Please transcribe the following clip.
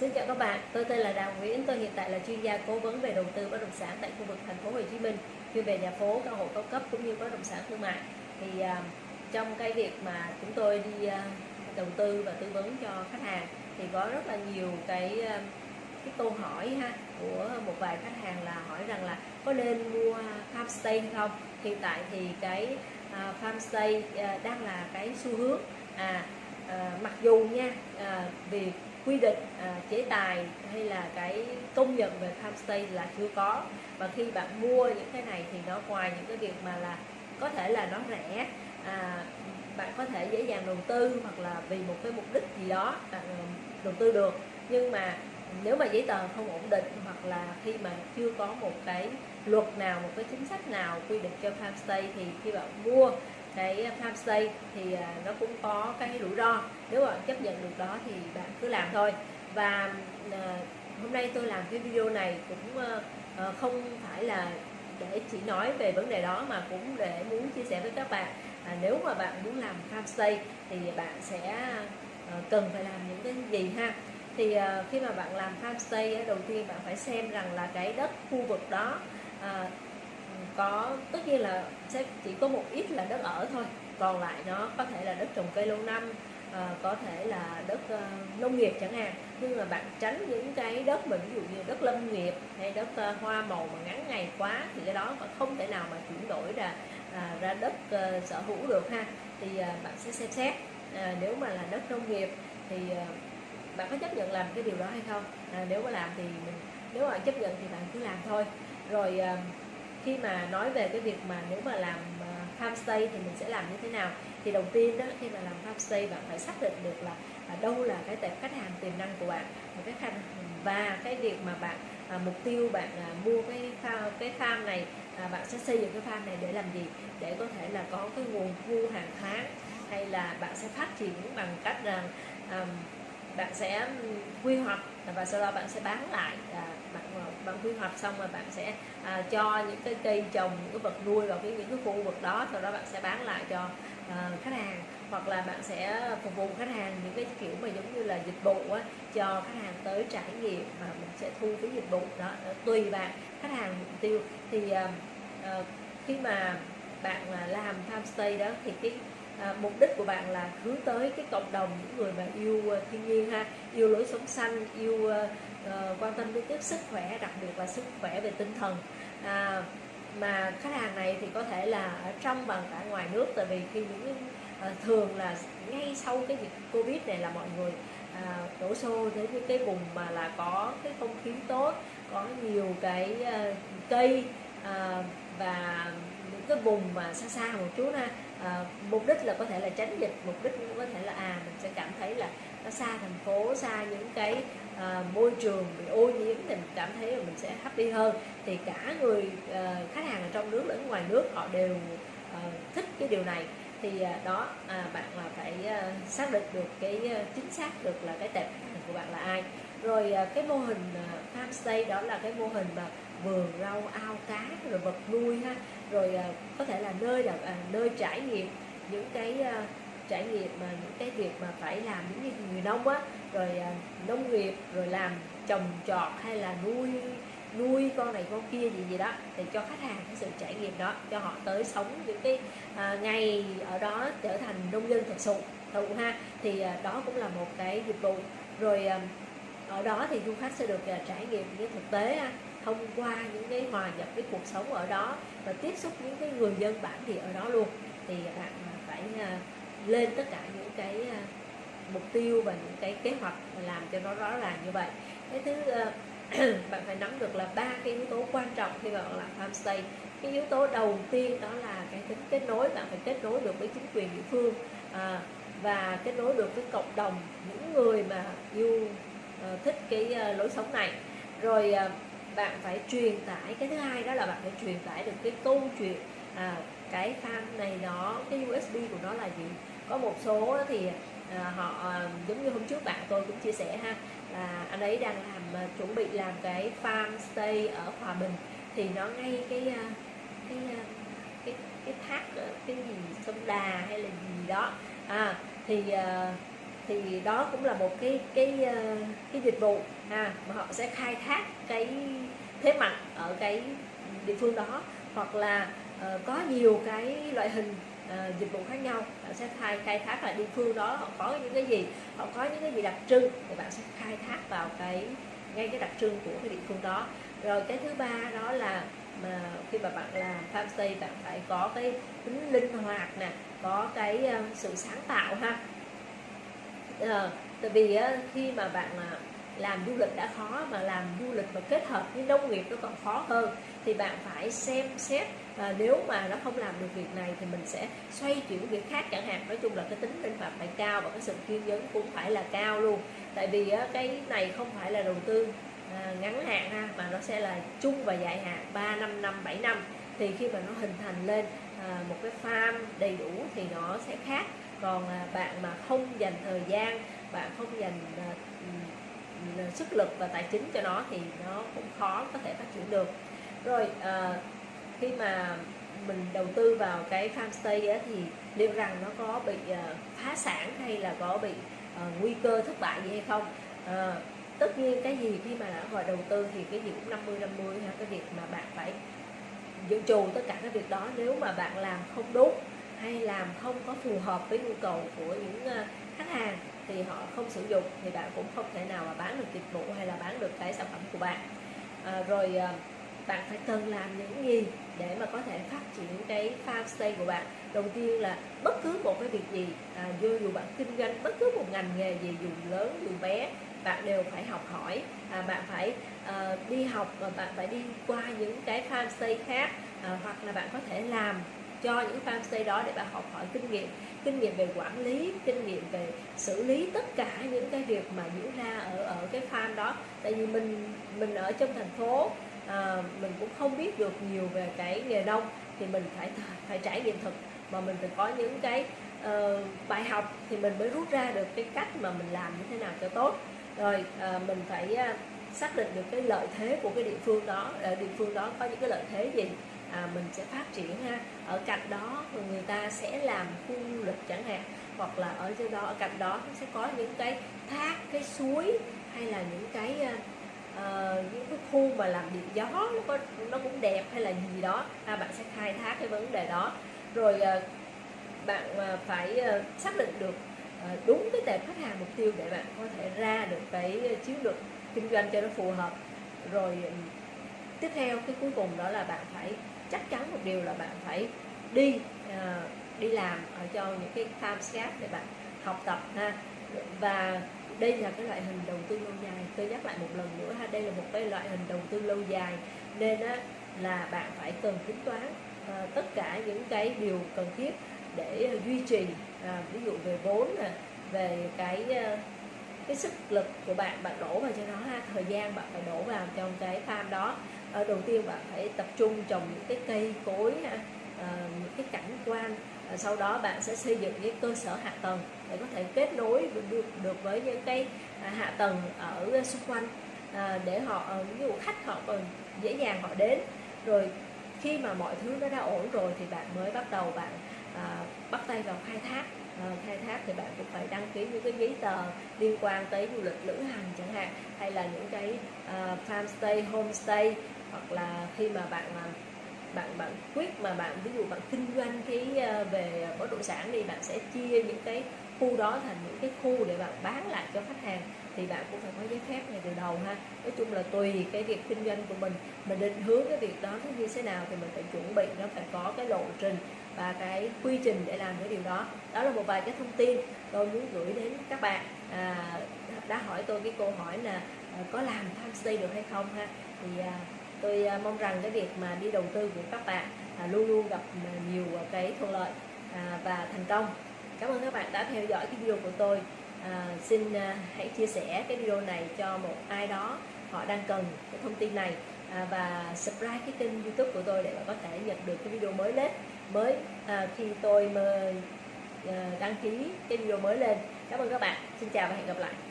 Xin chào các bạn, tôi tên là Đào Nguyễn, tôi hiện tại là chuyên gia cố vấn về đầu tư bất động sản tại khu vực thành phố Hồ Chí Minh, chuyên về nhà phố, căn hộ cao cấp cũng như bất động sản thương mại. Thì uh, trong cái việc mà chúng tôi đi uh, đầu tư và tư vấn cho khách hàng thì có rất là nhiều cái uh, cái câu hỏi ha của một vài khách hàng là hỏi rằng là có nên mua farmstay không? Hiện tại thì cái uh, farmstay uh, đang là cái xu hướng à uh, mặc dù nha uh, việc quy định à, chế tài hay là cái công nhận về homestay là chưa có. Và khi bạn mua những cái này thì nó ngoài những cái việc mà là có thể là nó rẻ à, bạn có thể dễ dàng đầu tư hoặc là vì một cái mục đích gì đó bạn à, đầu tư được. Nhưng mà nếu mà giấy tờ không ổn định hoặc là khi mà chưa có một cái luật nào một cái chính sách nào quy định cho farmstay thì khi bạn mua cái farm thì à, nó cũng có cái rủi ro. Nếu bạn chấp nhận được đó thì bạn cứ làm thôi. Và à, hôm nay tôi làm cái video này cũng ờ, không phải là để chỉ nói về vấn đề đó mà cũng để muốn chia sẻ với các bạn. À, nếu mà bạn muốn làm farm thì bạn sẽ ờ, cần phải làm những cái gì ha? Thì ờ, khi mà bạn làm farm đầu tiên bạn phải xem rằng là cái đất khu vực đó có tất nhiên là sẽ chỉ có một ít là đất ở thôi. Còn lại nó có thể là đất trồng cây lâu năm à, có thể là đất uh, nông nghiệp chẳng hạn. Nhưng mà bạn tránh những cái đất mà ví dụ như đất lâm nghiệp hay đất uh, hoa màu mà ngắn ngày quá thì cái đó không thể nào mà chuyển đổi ra à, ra đất uh, sở hữu được ha. Thì uh, bạn sẽ xem xét à, nếu mà là đất nông nghiệp thì uh, bạn có chấp nhận làm cái điều đó hay không? À, nếu mà làm thì mình nếu mà chấp nhận thì bạn cứ làm thôi. Rồi uh, khi mà nói về cái việc mà nếu mà làm ờ, homestay thì mình sẽ làm như thế nào? Thì đầu tiên đó khi mà làm homestay bạn phải xác định được là à, đâu là cái tệp khách hàng tiềm năng của bạn. Và cái khách và cái việc mà bạn à, mục tiêu bạn à, mua cái farm, cái farm này à, bạn sẽ xây dựng cái farm này để làm gì? Để có thể là có cái nguồn thu hàng tháng hay là bạn sẽ phát triển bằng cách rằng à, bạn sẽ quy hoạch và sau đó bạn sẽ bán lại à, bạn bạn quy hoạch xong rồi bạn sẽ à, cho những cái cây trồng những cái vật nuôi vào cái những cái khu vực đó sau đó bạn sẽ bán lại cho à, khách hàng. Hoặc là bạn sẽ phục vụ khách hàng những cái kiểu mà giống như là dịch vụ á, cho khách hàng tới trải nghiệm mà mình sẽ thu phí dịch vụ đó tùy bạn khách hàng mục tiêu. Thì à, à, khi mà bạn à, làm farmstay đó thì cái à, mục đích của bạn là hướng tới cái cộng đồng những người mà yêu uh, thiên nhiên ha yêu lối sống xanh yêu uh, uh, quan tâm đến tiếp sức khỏe đặc biệt là sức khỏe về tinh thần. À, mà khách hàng này thì có thể là ở trong và cả ngoài nước tại vì khi những uh, thường là ngay sau cái dịch covid này là mọi người à, đổ xô đến những cái vùng mà là có cái không khí tốt có nhiều cái uh, cây uh, và những cái vùng mà xa xa một chút ha à, mục đích là có thể là tránh dịch mục đích cũng có thể là à mình sẽ cảm thấy là nó xa thành phố xa những cái à, môi trường bị ô nhiễm thì mình cảm thấy là mình sẽ happy hơn. Thì cả người à, khách hàng ở trong nước lẫn ngoài nước họ đều à, thích cái điều này. Thì à, đó à, bạn là phải à, xác định được cái à, chính xác được là cái tệp của bạn là ai. Rồi à, cái mô hình à, farmstay đó là cái mô hình mà vườn rau ao cá rồi vật nuôi ha. Rồi à, có thể là nơi là à, nơi trải nghiệm những cái à, trải nghiệm mà những cái việc mà phải làm những như người nông á. Rồi à, nông nghiệp rồi làm trồng trọt hay là nuôi nuôi con này con kia gì gì đó thì cho khách hàng cái sự trải nghiệm đó cho họ tới sống những cái à, ngày ở đó trở thành nông dân thật sự thụ ha. Thì à, đó cũng là một cái dịch vụ. Rồi à, ở đó thì du khách sẽ được à, trải nghiệm những thực tế ha thông qua những cái hòa nhập cái cuộc sống ở đó và tiếp xúc những cái người dân bản địa ở đó luôn. Thì bạn phải à, lên tất cả những cái à, mục tiêu và những cái kế hoạch làm cho nó rõ ràng như vậy. Cái thứ à, bạn phải nắm được là ba cái yếu tố quan trọng khi bạn làm homestay cái yếu tố đầu tiên đó là cái tính kết nối bạn phải kết nối được với chính quyền địa phương à, và kết nối được với cộng đồng những người mà yêu uh, thích cái uh, lối sống này. Rồi uh, bạn phải truyền tải. Cái thứ hai đó là bạn phải truyền tải được cái câu chuyện à, cái fan này nó cái USB của nó là gì. Có một số thì à, họ à, giống như hôm trước bạn tôi cũng chia sẻ ha là anh ấy đang làm à, chuẩn bị làm cái farm stay ở hòa bình thì nó ngay cái à, cái cái cái thác cái gì sông đà hay là gì đó. À thì à, thì đó cũng là một cái cái ờ, cái dịch vụ ha mà họ sẽ khai thác cái thế mạnh ở cái địa phương đó. Hoặc là uh, có nhiều cái loại hình uh, dịch vụ khác nhau bạn sẽ khai khai thác là địa phương đó họ có những cái gì họ có những cái gì đặc trưng thì bạn sẽ khai thác vào cái ngay cái đặc trưng của cái địa phương đó. Rồi cái thứ ba đó là mà khi mà bạn làm farmstay bạn phải có cái tính linh hoạt nè có cái uh, sự sáng tạo ha à, tại vì á, khi mà bạn uh, làm du lịch đã khó mà làm du lịch và kết hợp với nông nghiệp nó còn khó hơn thì bạn phải xem xét và nếu mà nó không làm được việc này thì mình sẽ xoay chuyển việc khác chẳng hạn. Nói chung là cái tính linh hoạt phải cao và cái sự kiên nhẫn cũng phải là cao luôn. Tại vì cái này không phải là đầu tư à, ngắn hạn ha mà nó sẽ là chung và dài hạn 3 năm năm 7 năm. Thì khi mà nó hình thành lên à, một cái farm đầy đủ thì nó sẽ khác còn à, bạn mà không dành thời gian bạn không dành à, ừ, ừ, sức lực và tài chính cho nó thì nó cũng khó có thể phát triển được. Rồi à, khi mà mình đầu tư vào cái farmstay á, thì liệu rằng nó có bị à, phá sản hay là có bị nguy cơ thất bại gì hay không? Tất nhiên cái gì khi mà đã gọi đầu tư thì cái gì cũng 50 50 ha cái việc mà bạn phải dự trù tất cả các việc đó. Nếu mà bạn làm không đúng hay làm không có phù hợp với nhu cầu của những ờ, khách hàng thì họ không sử dụng thì bạn cũng không thể nào mà bán được dịch vụ hay là bán được cái sản phẩm của bạn. À, rồi ờ, bạn phải cần làm những gì để mà có thể phát triển cái farm stay của bạn? Đầu tiên là bất cứ một cái việc gì à, dù dù bạn kinh doanh bất cứ một ngành nghề gì dù lớn dù bé bạn đều phải học hỏi. À, bạn phải à, đi học và bạn phải đi qua những cái farm stay khác à, hoặc là bạn có thể làm cho những farm stay đó để bạn học hỏi kinh nghiệm kinh nghiệm về quản lý kinh nghiệm về xử lý tất cả những cái việc mà diễn ra ở ở cái farm đó. Tại vì mình mình ở trong thành phố à, mình cũng không biết được nhiều về cái nghề nông thì mình phải phải trải nghiệm thực. Mà mình phải có những cái uh, bài học thì mình mới rút ra được cái cách mà mình làm như thế nào cho tốt. Rồi uh, mình phải uh, xác định được cái lợi thế của cái địa phương đó ở địa phương đó có những cái lợi thế gì à, mình sẽ phát triển ha. Ở cạnh đó người ta sẽ làm khu du lịch chẳng hạn hoặc là ở trên đó ở cạnh đó sẽ có những cái thác cái suối hay là những cái uh, những cái khu mà làm điện gió nó có nó cũng đẹp hay là gì đó à, bạn sẽ khai thác cái vấn đề đó. Rồi uh, bạn uh, phải uh, xác định được uh, đúng cái tệp khách hàng mục tiêu để bạn có thể ra được cái chiến lược kinh doanh cho nó phù hợp. Rồi ừ, tiếp theo cái cuối cùng đó là bạn phải chắc chắn một điều là bạn phải đi uh, đi làm ở cho những cái farm để bạn học tập ha. Và đây là cái loại hình đầu tư lâu dài. Tôi nhắc lại một lần nữa ha đây là một cái loại hình đầu tư lâu dài. Nên á, là bạn phải cần tính toán uh, tất cả những cái điều cần thiết để uh, duy trì uh, ví dụ về vốn nè về cái uh, cái sức lực của bạn bạn đổ vào cho nó ha. Thời gian bạn phải đổ vào trong cái farm đó. Ở đầu tiên bạn phải tập trung trồng những cái cây cối ha à, những cái cảnh quan. À, sau đó bạn sẽ xây dựng cái cơ sở hạ tầng để có thể kết nối được được với những cái à, hạ tầng ở xung quanh. À, để họ ví dụ khách họ còn dễ dàng họ đến. Rồi khi mà mọi thứ nó đã ổn rồi thì bạn mới bắt đầu bạn à, bắt tay vào khai thác. Ờ, khai thác thì bạn cũng phải đăng ký những cái giấy tờ liên quan tới du lịch lữ hành chẳng hạn hay là những cái uh, farm stay homestay hoặc là khi mà bạn ờ, bạn bạn quyết mà bạn ví dụ bạn kinh doanh cái về bất động sản đi bạn sẽ chia những cái khu đó thành những cái khu để bạn bán lại cho khách hàng thì bạn cũng phải có giấy phép ngay từ đầu ha. Nói chung là tùy cái việc kinh doanh của mình mình định hướng cái việc đó nó như thế nào thì mình phải chuẩn bị nó phải có cái lộ trình và cái quy trình để làm cái điều đó. Đó là một vài cái thông tin tôi muốn gửi đến các bạn. À, đã hỏi tôi cái câu hỏi là à, có làm homestay được hay không ha? Thì à, tôi à, mong rằng cái việc mà đi đầu tư của các bạn à, luôn luôn gặp nhiều cái thuận lợi à, và thành công. Cảm ơn các bạn đã theo dõi cái video của tôi. À, xin à, hãy chia sẻ cái video này cho một ai đó họ đang cần cái thông tin này à, và subscribe cái kênh youtube của tôi để bạn có thể nhận được cái video mới lên mới à, khi tôi mà, à, đăng ký cái video mới lên. Cảm ơn các bạn. Xin chào và hẹn gặp lại.